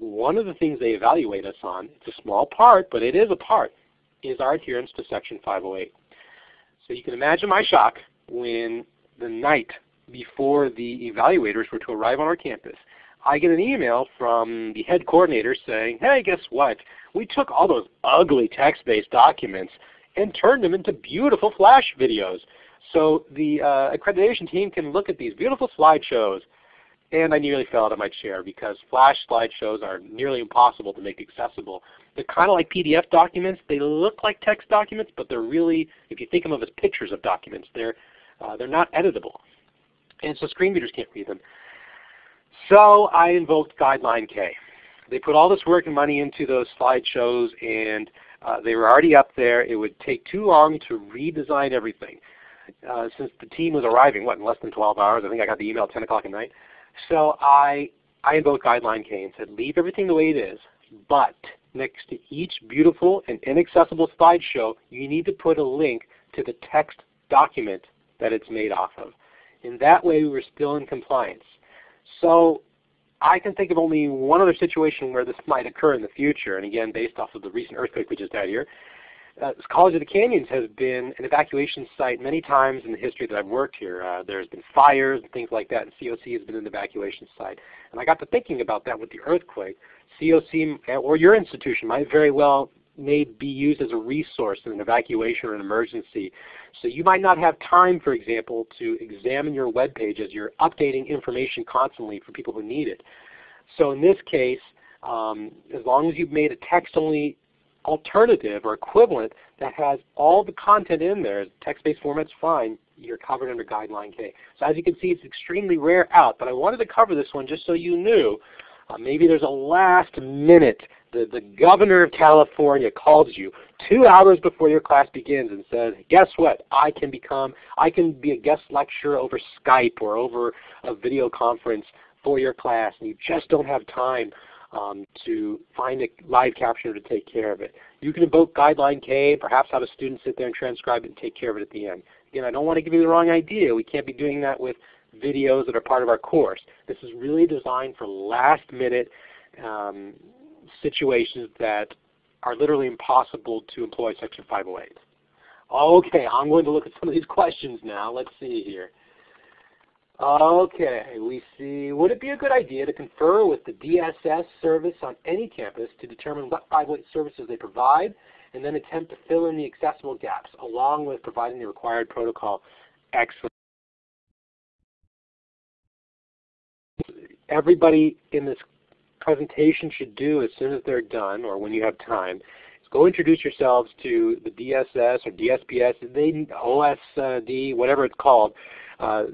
one of the things they evaluate us on, it's a small part, but it is a part, is our adherence to Section 508. So you can imagine my shock when the night before the evaluators were to arrive on our campus, I get an email from the head coordinator saying, hey, guess what? We took all those ugly text-based documents and turned them into beautiful flash videos. So the uh, accreditation team can look at these beautiful slideshows and I nearly fell out of my chair because flash slideshows are nearly impossible to make accessible. They're kind of like PDF documents. They look like text documents, but they're really, if you think of them as pictures of documents, they're, uh, they're not editable. And so screen readers can't read them. So I invoked Guideline K. They put all this work and money into those slideshows, and uh, they were already up there. It would take too long to redesign everything. Uh, since the team was arriving, what, in less than 12 hours? I think I got the email at 10 o'clock at night. So I, I invoked Guideline K and said, leave everything the way it is, but next to each beautiful and inaccessible slideshow, you need to put a link to the text document that it's made off of. In that way, we were still in compliance. So I can think of only one other situation where this might occur in the future, and again, based off of the recent earthquake we just had here uh, College of the Canyons has been an evacuation site many times in the history that I've worked here. Uh, there's been fires and things like that, and COC has been an evacuation site. And I got to thinking about that with the earthquake. COC or your institution might very well may be used as a resource in an evacuation or an emergency. So you might not have time, for example, to examine your web page as you're updating information constantly for people who need it. So in this case, um, as long as you've made a text-only alternative or equivalent that has all the content in there, text-based format's fine, you're covered under Guideline K. So as you can see, it's extremely rare out, but I wanted to cover this one just so you knew. Uh, maybe there's a last minute, the, the governor of California calls you two hours before your class begins and says, guess what, I can become, I can be a guest lecturer over Skype or over a video conference for your class and you just don't have time um, to find a live captioner to take care of it. You can invoke Guideline K, perhaps have a student sit there and transcribe it and take care of it at the end. Again, I don't want to give you the wrong idea. We can't be doing that with videos that are part of our course. This is really designed for last minute um, situations that are literally impossible to employ Section 508. Okay, I'm going to look at some of these questions now. Let's see here. Okay, we see, would it be a good idea to confer with the DSS service on any campus to determine what 508 services they provide and then attempt to fill in the accessible gaps along with providing the required protocol? Excellent. Everybody in this presentation should do as soon as they're done or when you have time is go introduce yourselves to the DSS or DSPS, they, OSD, whatever it's called. Uh,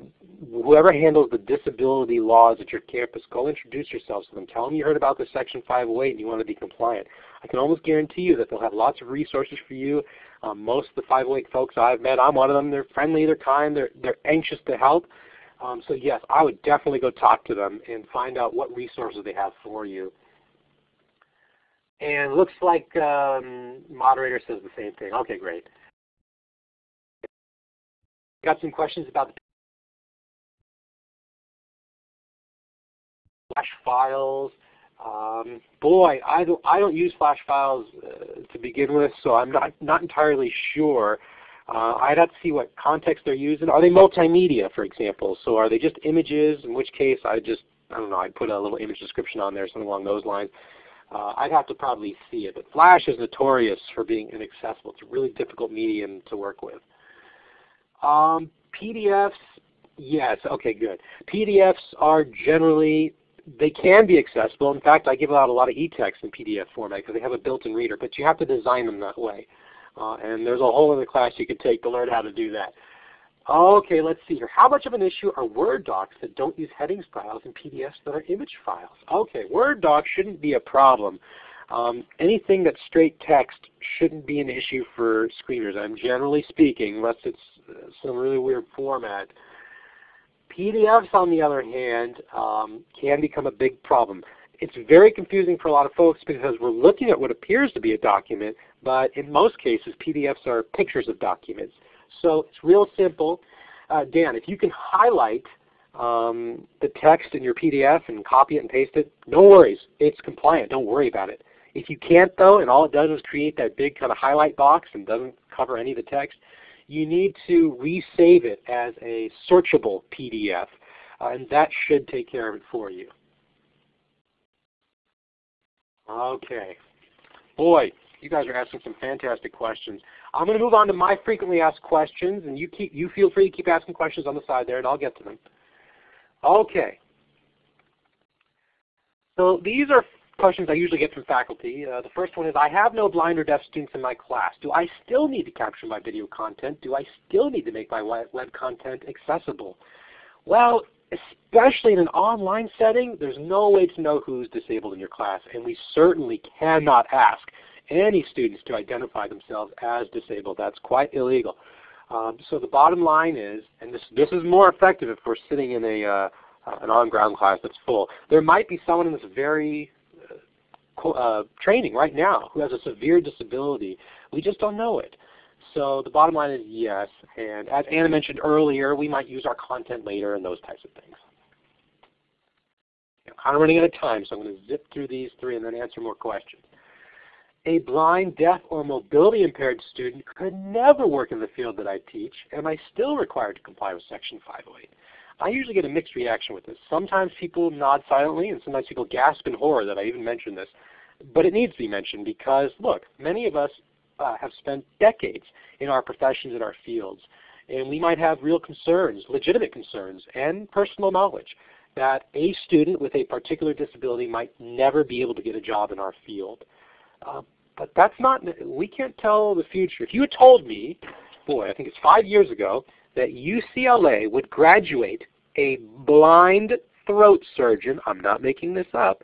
whoever handles the disability laws at your campus, go introduce yourselves to them. Tell them you heard about the Section 508 and you want to be compliant. I can almost guarantee you that they'll have lots of resources for you. Um, most of the 508 folks I've met, I'm one of them. They're friendly, they're kind, they're, they're anxious to help. Um, so yes, I would definitely go talk to them and find out what resources they have for you. And looks like um, moderator says the same thing. Okay, great. Got some questions about the flash files. Um, boy, I don't, I don't use flash files uh, to begin with, so I'm not, not entirely sure. Uh, I'd have to see what context they're using. Are they multimedia, for example? So are they just images, in which case I just, I don't know, I'd put a little image description on there, something along those lines. Uh, I'd have to probably see it. But Flash is notorious for being inaccessible. It's a really difficult medium to work with. Um, PDFs, yes, okay, good. PDFs are generally they can be accessible. In fact, I give out a lot of e-text in PDF format because they have a built-in reader, but you have to design them that way. Uh, and there's a whole other class you could take to learn how to do that. Okay, let's see here. How much of an issue are Word docs that don't use headings files and PDFs that are image files? Okay, Word docs shouldn't be a problem. Um, anything that's straight text shouldn't be an issue for screeners. I'm generally speaking, unless it's uh, some really weird format. PDFs, on the other hand, um, can become a big problem. It's very confusing for a lot of folks because we're looking at what appears to be a document, but in most cases PDFs are pictures of documents. So it's real simple. Uh, Dan, if you can highlight um, the text in your PDF and copy it and paste it, no worries. It's compliant. Don't worry about it. If you can't though, and all it does is create that big kind of highlight box and doesn't cover any of the text, you need to resave it as a searchable PDF. Uh, and that should take care of it for you. Okay. Boy, you guys are asking some fantastic questions. I'm going to move on to my frequently asked questions, and you keep you feel free to keep asking questions on the side there, and I'll get to them. Okay. So these are questions I usually get from faculty. Uh, the first one is, I have no blind or deaf students in my class. Do I still need to capture my video content? Do I still need to make my web content accessible? Well, especially in an online setting, there's no way to know who's disabled in your class, and we certainly cannot ask any students to identify themselves as disabled. That's quite illegal. Um, so the bottom line is, and this, this is more effective if we're sitting in a, uh, an on-ground class that's full. There might be someone in this very uh, training right now who has a severe disability. We just don't know it. So the bottom line is yes. And as Anna mentioned earlier, we might use our content later and those types of things. I'm kind of running out of time, so I'm going to zip through these three and then answer more questions. A blind, deaf, or mobility impaired student could never work in the field that I teach. Am I still required to comply with Section 508? I usually get a mixed reaction with this. Sometimes people nod silently, and sometimes people gasp in horror that I even mentioned this. But it needs to be mentioned because, look, many of us uh, have spent decades in our professions in our fields, and we might have real concerns, legitimate concerns, and personal knowledge that a student with a particular disability might never be able to get a job in our field. Uh, but that's not, we can't tell the future. If you had told me, boy, I think it's five years ago, that UCLA would graduate a blind throat surgeon, I'm not making this up,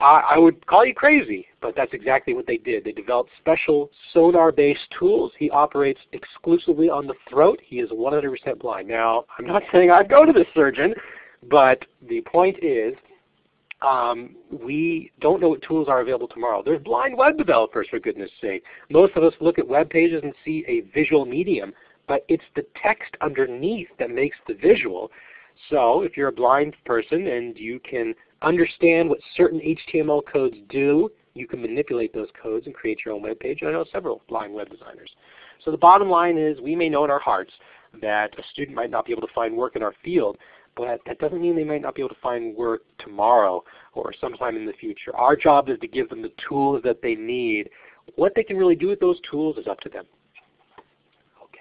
I, I would call you crazy, but that's exactly what they did. They developed special sonar-based tools. He operates exclusively on the throat. He is 100% blind. Now, I'm not saying I'd go to this surgeon, but the point is um, we don't know what tools are available tomorrow. There's blind web developers, for goodness sake. Most of us look at web pages and see a visual medium but it's the text underneath that makes the visual. So if you're a blind person and you can understand what certain HTML codes do, you can manipulate those codes and create your own web page. I know several blind web designers. So the bottom line is we may know in our hearts that a student might not be able to find work in our field, but that doesn't mean they might not be able to find work tomorrow or sometime in the future. Our job is to give them the tools that they need. What they can really do with those tools is up to them. Okay.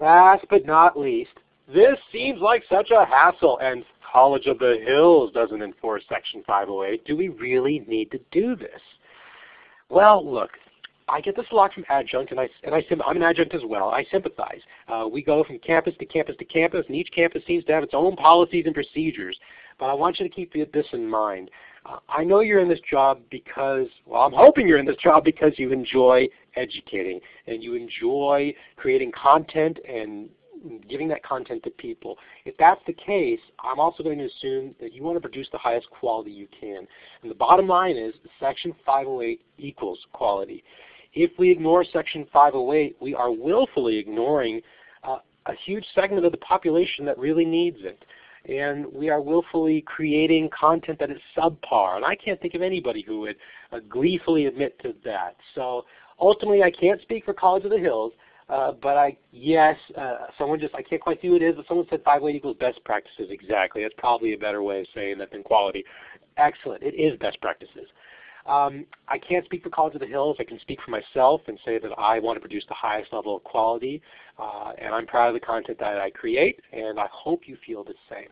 Last but not least, this seems like such a hassle and College of the Hills doesn't enforce Section 508. Do we really need to do this? Well, look, I get this a lot from adjunct, and I and I I'm an adjunct as well. I sympathize. Uh, we go from campus to campus to campus, and each campus seems to have its own policies and procedures. But I want you to keep this in mind. Uh, I know you're in this job because, well, I'm hoping you're in this job because you enjoy educating and you enjoy creating content and giving that content to people. If that's the case, I'm also going to assume that you want to produce the highest quality you can. And the bottom line is Section 508 equals quality. If we ignore Section 508, we are willfully ignoring uh, a huge segment of the population that really needs it and we are willfully creating content that is subpar. And I can't think of anybody who would uh, gleefully admit to that. So ultimately, I can't speak for College of the Hills, uh, but I yes, uh, someone just I can't quite see who it is, but someone said five 508 equals best practices. Exactly, that's probably a better way of saying that than quality. Excellent, it is best practices. Um, I can't speak for College of the Hills. I can speak for myself and say that I want to produce the highest level of quality, uh, and I'm proud of the content that I create, and I hope you feel the same.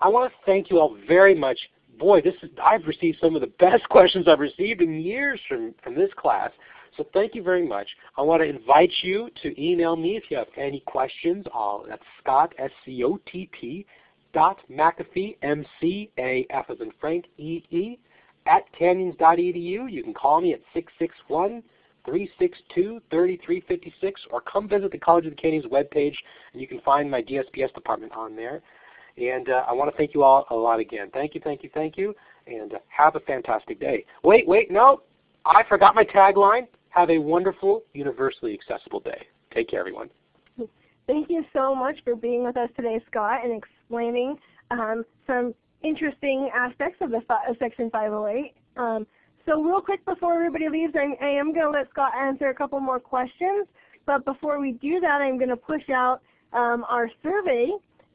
I want to thank you all very much. Boy, this is, I've received some of the best questions I've received in years from, from this class. So thank you very much. I want to invite you to email me if you have any questions. I'll, that's Scott, S-C-O-T-T, dot McAfee, M-C-A-F as in Frank, E-E, at canyons.edu. You can call me at 661 362 3356 or come visit the College of the Canyons webpage and you can find my DSPS department on there. And uh, I want to thank you all a lot again. Thank you, thank you, thank you, and uh, have a fantastic day. Wait, wait, no, I forgot my tagline. Have a wonderful, universally accessible day. Take care, everyone. Thank you so much for being with us today, Scott, and explaining um, some interesting aspects of the of Section 508. Um, so real quick before everybody leaves, I'm, I am going to let Scott answer a couple more questions. But before we do that, I'm going to push out um, our survey.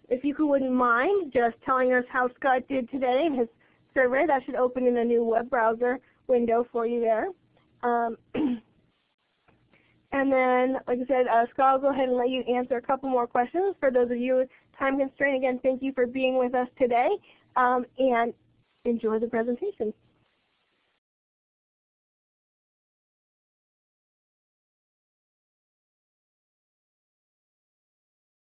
If you wouldn't mind just telling us how Scott did today in his survey, that should open in a new web browser window for you there. And then, like I said, uh, Scott will go ahead and let you answer a couple more questions. For those of you time constrained, again, thank you for being with us today, um, and enjoy the presentation.